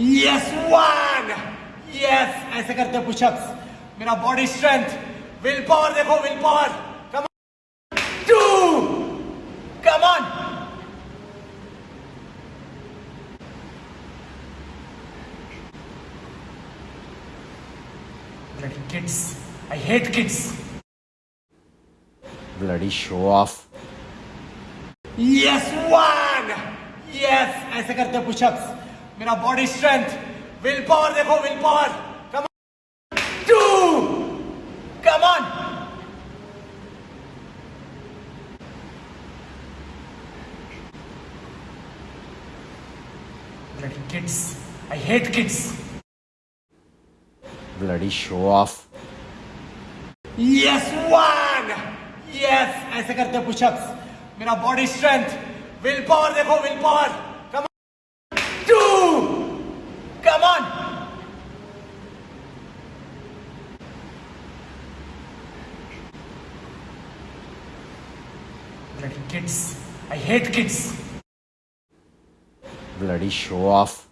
Yes one yes ऐसे करते pushups मेरा बॉडी स्ट्रेंथ विल पावर देखो will power come to come on Bloody kids. I hate kids. Bloody show off. Yes one yes ऐसे करते pushups मेरा body strength will power देखो will power come two come on Bloody kids. I hate kids. Bloody show off. Yes one yes ऐसे करते pushups मेरा body strength will power देखो will power Come on. Bloody kids. I hate kids. Bloody show off.